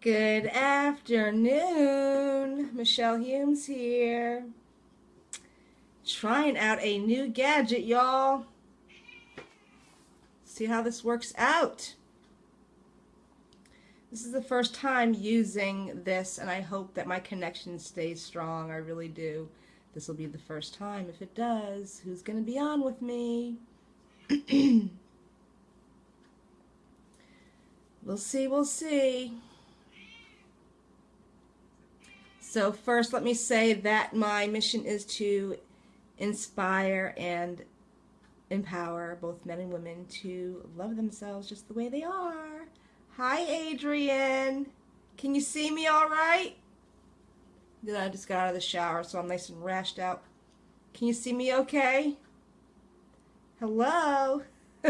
Good afternoon. Michelle Humes here. Trying out a new gadget, y'all. See how this works out. This is the first time using this, and I hope that my connection stays strong. I really do. This will be the first time. If it does, who's going to be on with me? we'll see, we'll see. So first, let me say that my mission is to inspire and empower both men and women to love themselves just the way they are. Hi, Adrian. Can you see me all right? Then I just got out of the shower, so I'm nice and rashed out. Can you see me okay? Hello?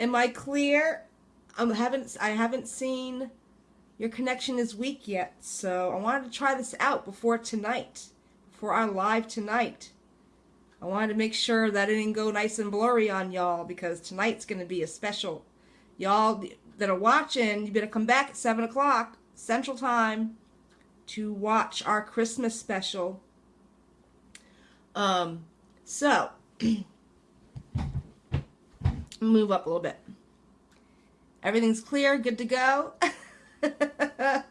Am I clear? I haven't I haven't seen your connection is weak yet, so I wanted to try this out before tonight, before our live tonight. I wanted to make sure that it didn't go nice and blurry on y'all because tonight's going to be a special. Y'all that are watching, you better come back at 7 o'clock Central Time to watch our Christmas special. Um, so, move up a little bit. Everything's clear, good to go.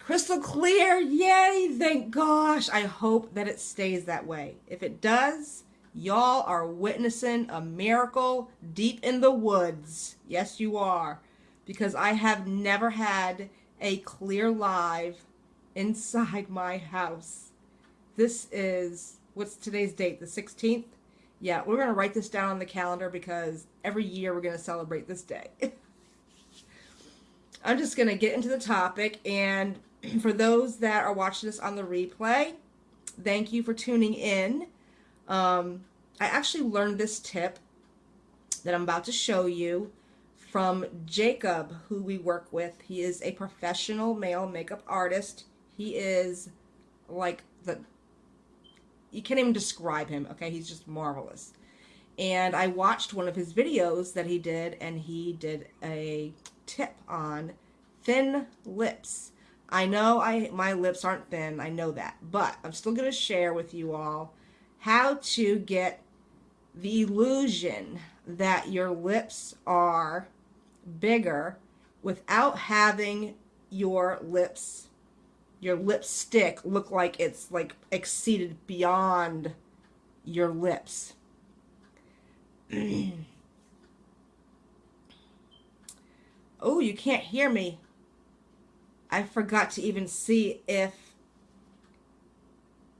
Crystal clear, yay, thank gosh. I hope that it stays that way. If it does, y'all are witnessing a miracle deep in the woods. Yes, you are. Because I have never had a clear live inside my house. This is, what's today's date? The 16th? Yeah, we're going to write this down on the calendar because every year we're going to celebrate this day. I'm just going to get into the topic. And for those that are watching this on the replay, thank you for tuning in. Um, I actually learned this tip that I'm about to show you from Jacob, who we work with. He is a professional male makeup artist. He is like the, you can't even describe him, okay? He's just marvelous. And I watched one of his videos that he did, and he did a tip on thin lips. I know I my lips aren't thin, I know that, but I'm still going to share with you all how to get the illusion that your lips are bigger without having your lips your lipstick look like it's like exceeded beyond your lips. Oh, you can't hear me. I forgot to even see if...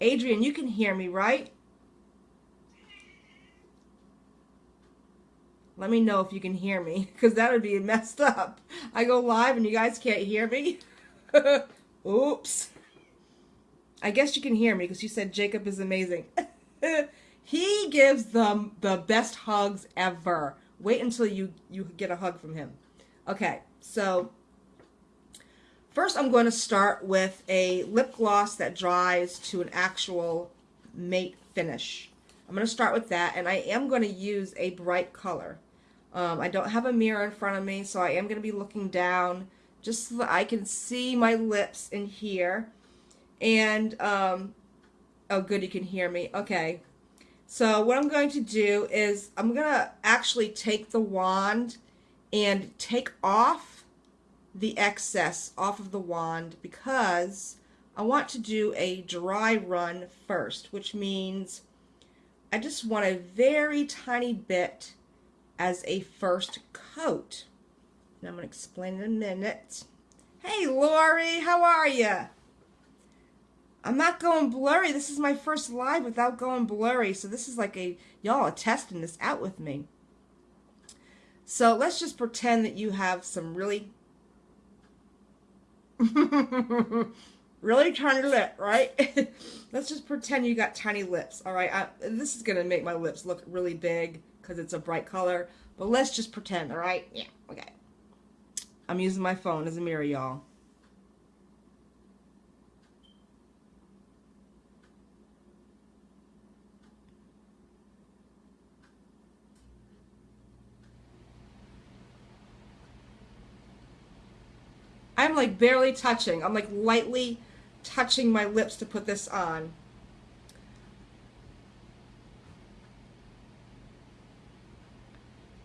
Adrian, you can hear me, right? Let me know if you can hear me, because that would be messed up. I go live and you guys can't hear me. Oops. I guess you can hear me because you said Jacob is amazing. he gives them the best hugs ever. Wait until you, you get a hug from him. Okay, so first I'm going to start with a lip gloss that dries to an actual matte finish. I'm going to start with that, and I am going to use a bright color. Um, I don't have a mirror in front of me, so I am going to be looking down just so that I can see my lips in here. And, um, oh good, you can hear me. Okay. So what I'm going to do is I'm going to actually take the wand and take off the excess off of the wand because I want to do a dry run first, which means I just want a very tiny bit as a first coat. And I'm going to explain in a minute. Hey, Lori, how are you? I'm not going blurry. This is my first live without going blurry. So this is like a, y'all are testing this out with me. So let's just pretend that you have some really, really tiny lip, right? let's just pretend you got tiny lips, all right? I, this is going to make my lips look really big because it's a bright color. But let's just pretend, all right? Yeah, okay. I'm using my phone as a mirror, y'all. I'm like barely touching. I'm like lightly touching my lips to put this on.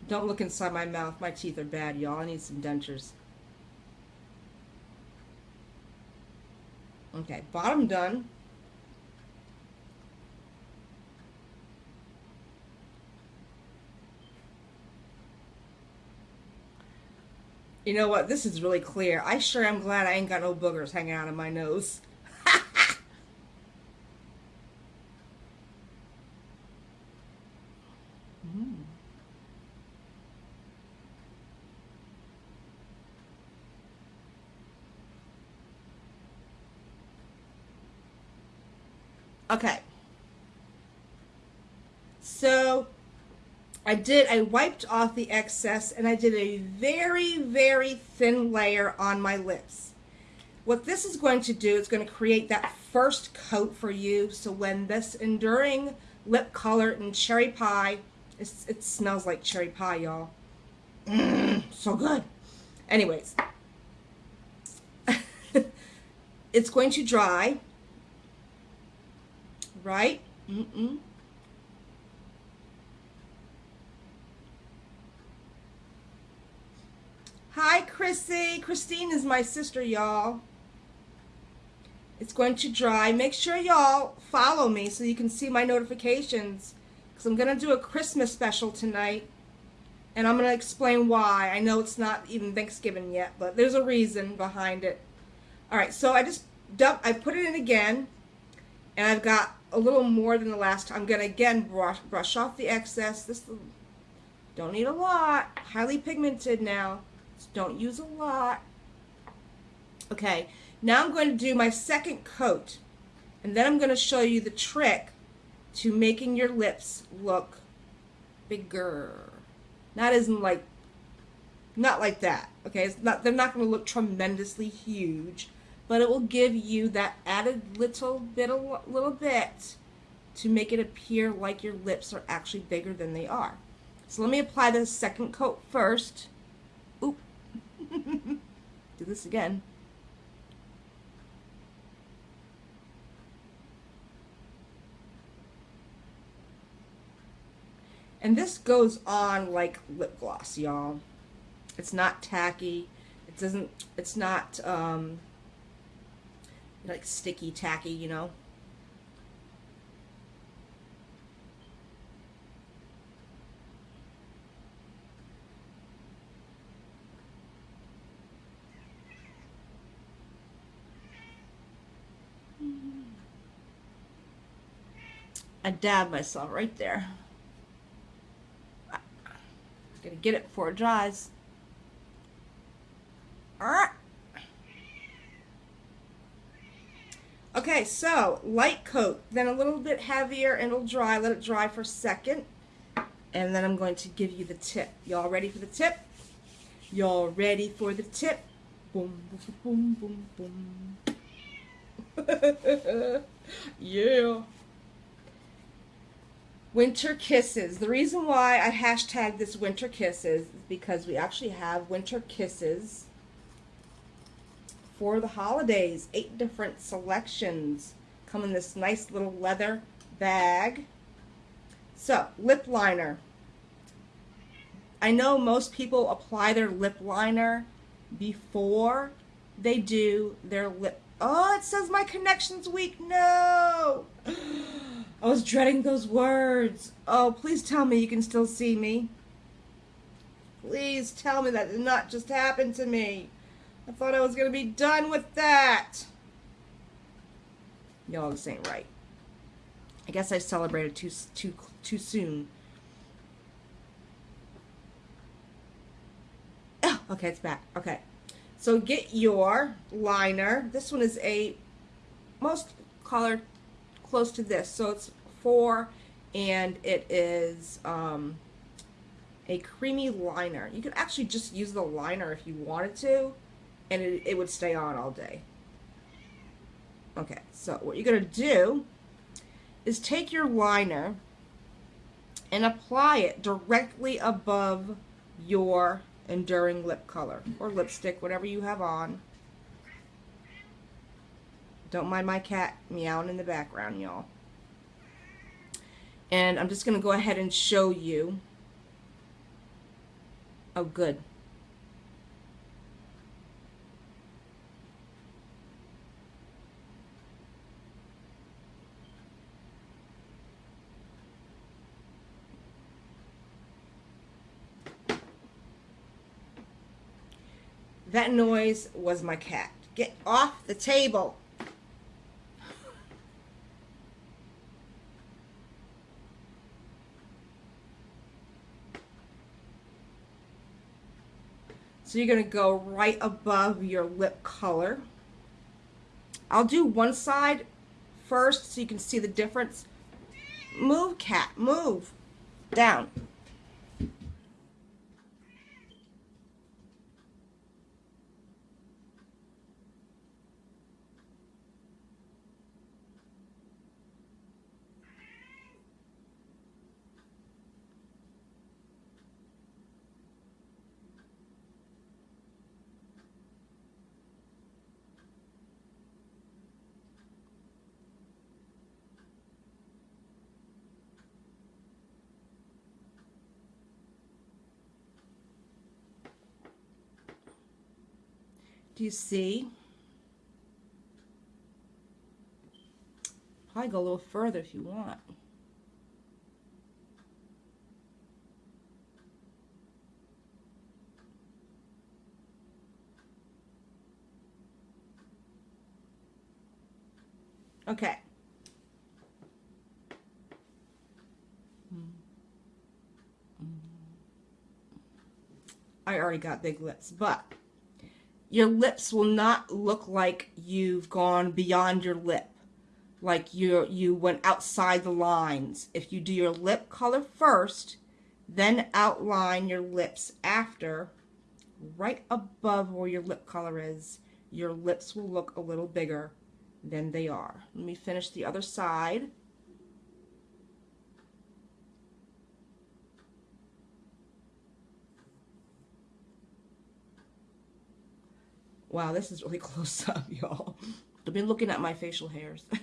Don't look inside my mouth. My teeth are bad, y'all. I need some dentures. Okay, bottom done. You know what? This is really clear. I sure am glad I ain't got no boogers hanging out of my nose. mm. Okay. So I did, I wiped off the excess and I did a very, very thin layer on my lips. What this is going to do is going to create that first coat for you. So when this enduring lip color in cherry pie, it smells like cherry pie, y'all. Mm, so good. Anyways, it's going to dry, right? Mm-mm. Hi, Chrissy. Christine is my sister, y'all. It's going to dry. Make sure y'all follow me so you can see my notifications because I'm going to do a Christmas special tonight and I'm going to explain why. I know it's not even Thanksgiving yet, but there's a reason behind it. All right, so I just dump, I put it in again and I've got a little more than the last time. I'm going to again brush, brush off the excess. This don't need a lot. Highly pigmented now. Don't use a lot. Okay, now I'm going to do my second coat. And then I'm going to show you the trick to making your lips look bigger. Not as in like, not like that. Okay, it's not. They're not going to look tremendously huge, but it will give you that added little bit, a little bit, to make it appear like your lips are actually bigger than they are. So let me apply the second coat first. Do this again. And this goes on like lip gloss, y'all. It's not tacky. It doesn't, it's not um, like sticky tacky, you know. I dab myself right there. I'm gonna get it before it dries. Alright. Okay, so light coat, then a little bit heavier and it'll dry. Let it dry for a second. And then I'm going to give you the tip. Y'all ready for the tip? Y'all ready for the tip? Boom, boom, boom, boom, boom. yeah. Winter Kisses. The reason why I hashtag this Winter Kisses is because we actually have Winter Kisses for the holidays. Eight different selections come in this nice little leather bag. So, lip liner. I know most people apply their lip liner before they do their lip. Oh, it says my connection's weak. No! I was dreading those words. Oh, please tell me you can still see me. Please tell me that did not just happen to me. I thought I was going to be done with that. Y'all, this ain't right. I guess I celebrated too, too, too soon. Oh, okay, it's back. Okay. So get your liner. This one is a most colored close to this. So it's four and it is um, a creamy liner. You could actually just use the liner if you wanted to and it, it would stay on all day. Okay, so what you're to do is take your liner and apply it directly above your enduring lip color or lipstick, whatever you have on. Don't mind my cat meowing in the background, y'all. And I'm just going to go ahead and show you. Oh, good. That noise was my cat. Get off the table. So you're going to go right above your lip color. I'll do one side first so you can see the difference. Move, cat, move. Down. Do you see? Probably go a little further if you want. Okay. I already got big lips, but your lips will not look like you've gone beyond your lip like you you went outside the lines. If you do your lip color first then outline your lips after. Right above where your lip color is your lips will look a little bigger than they are. Let me finish the other side Wow, this is really close up, y'all. I've been looking at my facial hairs.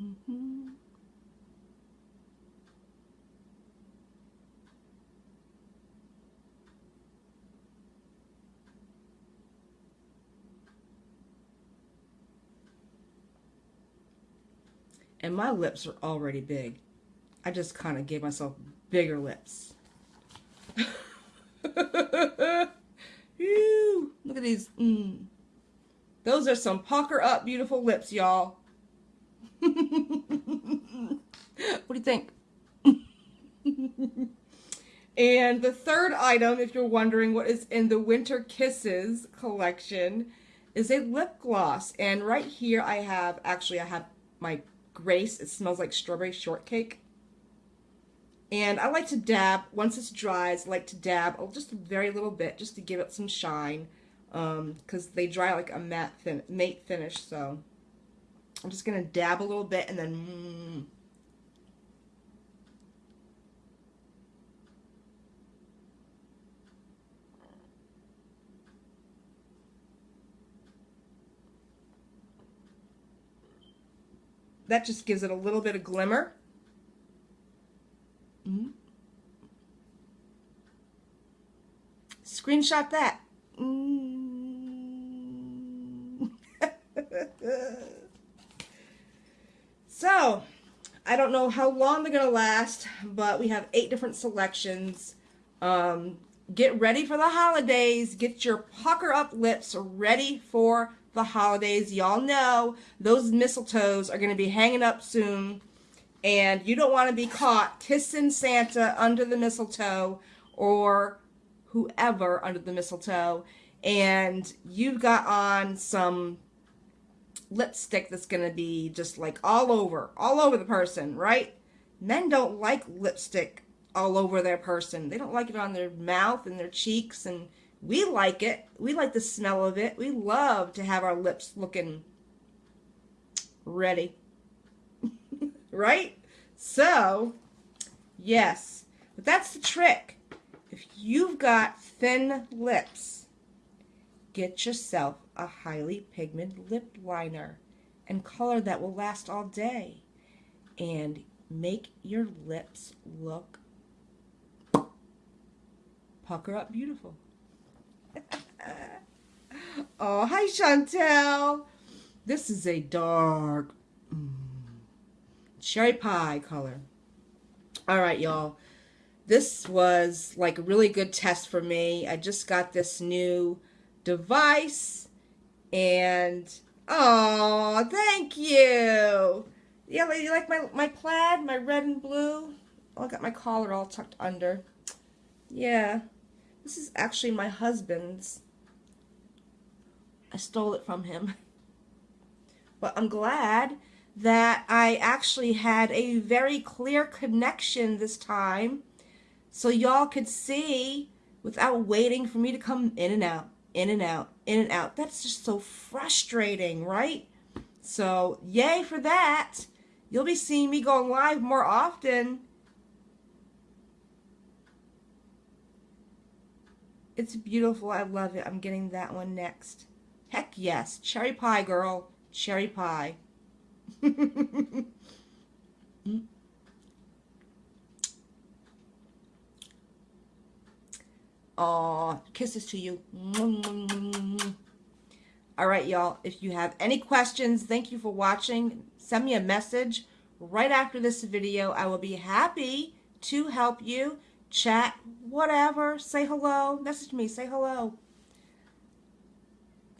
Mm-hmm. And my lips are already big. I just kind of gave myself bigger lips. Look at these. Mm. Those are some pucker up beautiful lips, y'all. what do you think? and the third item, if you're wondering what is in the Winter Kisses collection, is a lip gloss. And right here I have, actually I have my Grace. It smells like strawberry shortcake. And I like to dab, once it's dries, I like to dab just a very little bit just to give it some shine because um, they dry like a matte fin matte finish. So I'm just going to dab a little bit and then mm, That just gives it a little bit of glimmer. Mm -hmm. Screenshot that. Mm. so, I don't know how long they're going to last, but we have eight different selections. Um, get ready for the holidays. Get your pucker up lips ready for the holidays. Y'all know those mistletoes are going to be hanging up soon. And you don't want to be caught kissing Santa under the mistletoe or whoever under the mistletoe. And you've got on some lipstick that's going to be just like all over, all over the person, right? Men don't like lipstick all over their person. They don't like it on their mouth and their cheeks and we like it. We like the smell of it. We love to have our lips looking ready. right? So, yes, but that's the trick. If you've got thin lips, get yourself a highly pigmented lip liner and color that will last all day and make your lips look pucker up beautiful. Oh, hi Chantel. This is a dark mm, cherry pie color. All right, y'all. This was like a really good test for me. I just got this new device and oh, thank you. Yeah, you like my, my plaid, my red and blue? Oh, I got my collar all tucked under. Yeah, this is actually my husband's. I stole it from him. But I'm glad that I actually had a very clear connection this time so y'all could see without waiting for me to come in and out, in and out, in and out. That's just so frustrating, right? So yay for that. You'll be seeing me going live more often. It's beautiful. I love it. I'm getting that one next. Heck yes. Cherry pie, girl cherry pie. Aw, kisses to you. All right, y'all. If you have any questions, thank you for watching. Send me a message right after this video. I will be happy to help you. Chat, whatever. Say hello. Message me. Say hello.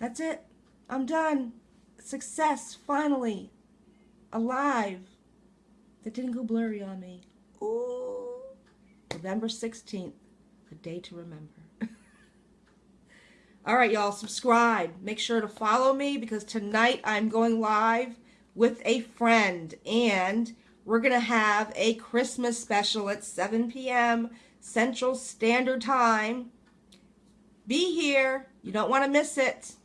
That's it. I'm done success, finally, alive, that didn't go blurry on me. Ooh. November 16th, a day to remember. All right, y'all, subscribe. Make sure to follow me because tonight I'm going live with a friend and we're going to have a Christmas special at 7 p.m. Central Standard Time. Be here. You don't want to miss it.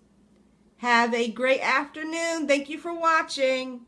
Have a great afternoon. Thank you for watching.